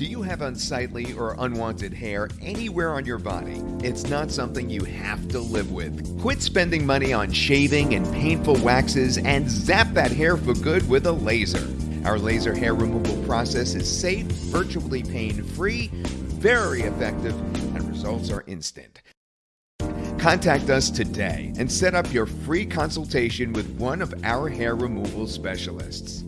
Do you have unsightly or unwanted hair anywhere on your body, it's not something you have to live with. Quit spending money on shaving and painful waxes and zap that hair for good with a laser. Our laser hair removal process is safe, virtually pain free, very effective, and results are instant. Contact us today and set up your free consultation with one of our hair removal specialists.